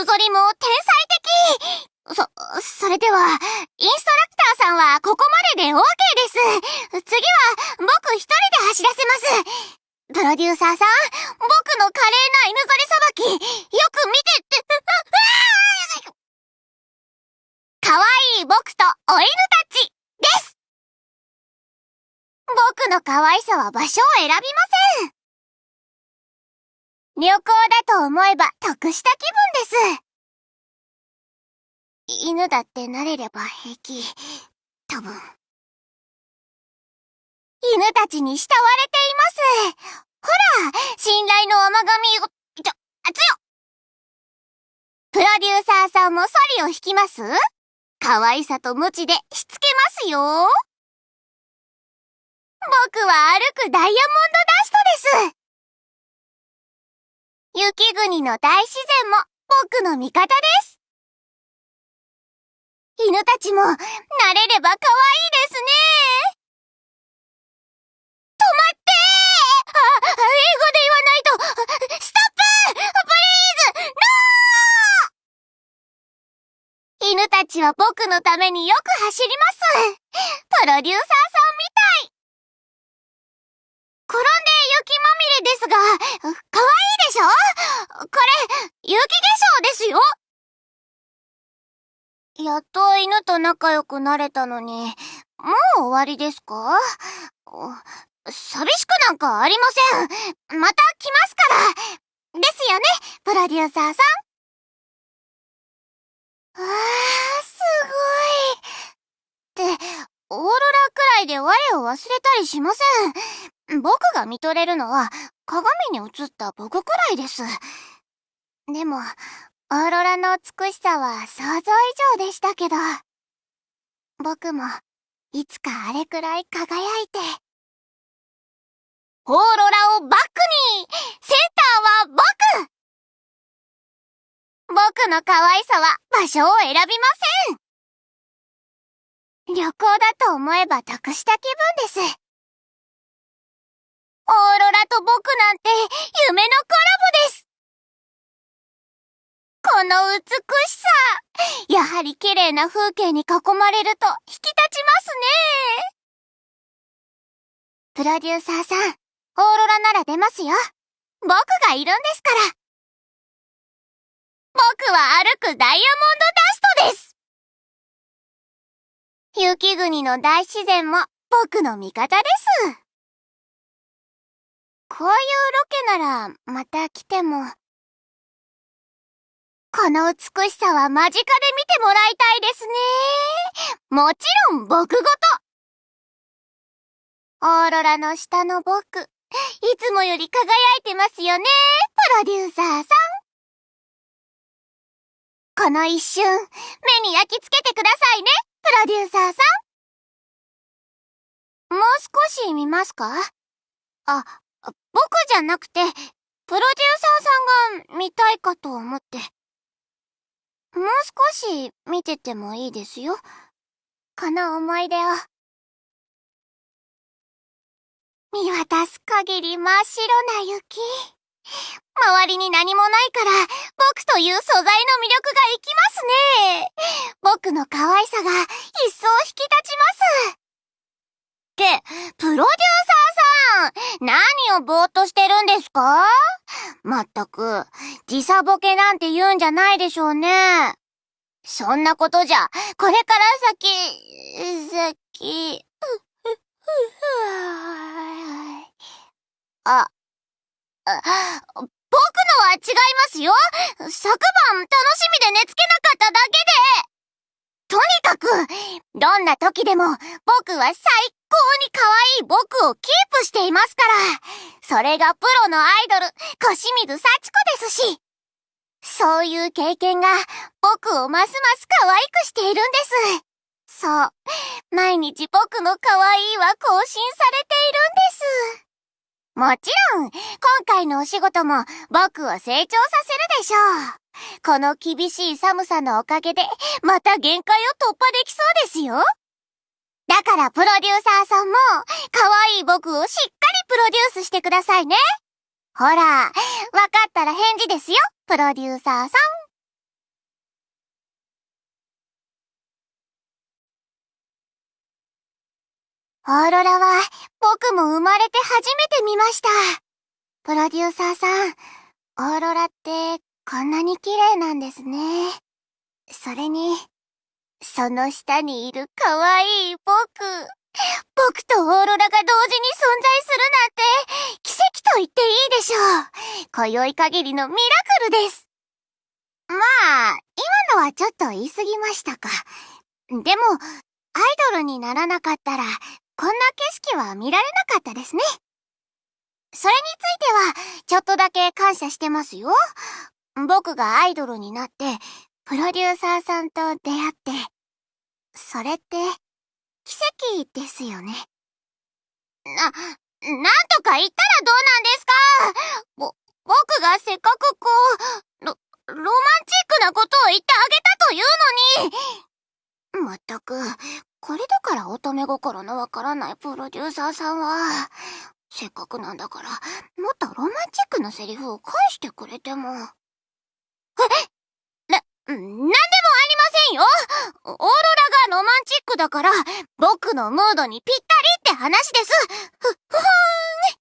犬ぞりも天才的そ、それでは、インストラクターさんはここまでで OK です。次は、僕一人で走らせます。プロデューサーさん、僕の華麗な犬ぞりさばき、よく見てって、かわいい僕とお犬たち、です僕の可愛さは場所を選びません。旅行だと思えば得した気分です。犬だって慣れれば平気。多分。犬たちに慕われています。ほら、信頼の甘神を、ちょ、あつよプロデューサーさんもソリを引きます？可愛さと無知でしつけますよ。僕は歩くダイヤモンドダストです。雪国の大自然も僕の味方です。犬たちも慣れれば可愛いですね。止まってあ、英語で言わないとストッププリーズノー犬たちは僕のためによく走ります。プロデューサーさんみたい。転んで雪まみれですが、可愛いでしょこれ、雪化粧ですよやっと犬と仲良くなれたのに、もう終わりですか？寂しくなんかありません。また来ますから。ですよね、プロデューサーさん。わー、すごい。って、オーロラくらいで我を忘れたりしません。僕が見とれるのは鏡に映った僕くらいです。でも、オーロラの美しさは想像以上でしたけど、僕もいつかあれくらい輝いて、オーロラをバックに!センターは僕!僕の可愛さは場所を選びません!旅行だと思えば得した気分です。オーロラと僕なんて夢のの美しさやはり綺麗な風景に囲まれると引き立ちますねプロデューサーさん、オーロラなら出ますよ。僕がいるんですから。僕は歩くダイヤモンドダストです雪国の大自然も僕の味方です。こういうロケならまた来ても。この美しさは間近で見てもらいたいですね。もちろん僕ごと。オーロラの下の僕、いつもより輝いてますよね、プロデューサーさん。この一瞬、目に焼き付けてくださいね、プロデューサーさん。もう少し見ますかあ、僕じゃなくて、プロデューサーさんが見たいかと思って。もう少し見ててもいいですよ。この思い出を。見渡す限り真っ白な雪。周りに何もないから、僕という素材の魅力が生きますね。僕の可愛さが一層引き立ちます。って、プロデューサーさん、何をぼーっとしてるんですか？まったく、時差ボケなんて言うんじゃないでしょうね。そんなことじゃ、これから先、先、あ、あ、僕のは違いますよ。昨晩楽しみで寝つけなかっただけでとにかく、どんな時でも僕は最高に可愛い僕をキープしていますから。それがプロのアイドル、小清水幸子ですし。そういう経験が僕をますます可愛くしているんです。そう。毎日僕の可愛いは更新されているんです。もちろん、今回のお仕事も僕を成長させるでしょう。この厳しい寒さのおかげで、また限界を突破できそうですよ。だからプロデューサーさんも、可愛い僕をしっかりプロデュースしてくださいね。ほら、わかったら返事ですよ、プロデューサーさん。オーロラは僕も生まれて初めて見ました。プロデューサーさん、オーロラってこんなに綺麗なんですね。それに、その下にいる可愛い僕。僕とオーロラが同時に存在するなんて、奇跡と言っていいでしょう。今宵限りのミラクルです。まあ、今のはちょっと言い過ぎましたか。でも、アイドルにならなかったら、こんな景色は見られなかったですね。それについては、ちょっとだけ感謝してますよ。僕がアイドルになって、プロデューサーさんと出会って、それって、奇跡ですよね。な、なんとか言ったらどうなんですか？ぼ、僕がせっかくこう、ロ、ロマンチックなことを言ってあげたというのに。まったく、これだから乙女心のわからないプロデューサーさんは、せっかくなんだから、もっとロマンチックなセリフを返してくれても。な、なんでもありませんよ。オーロラがロマンチックだから、僕のムードにぴったりって話です。ふ、ふふーん。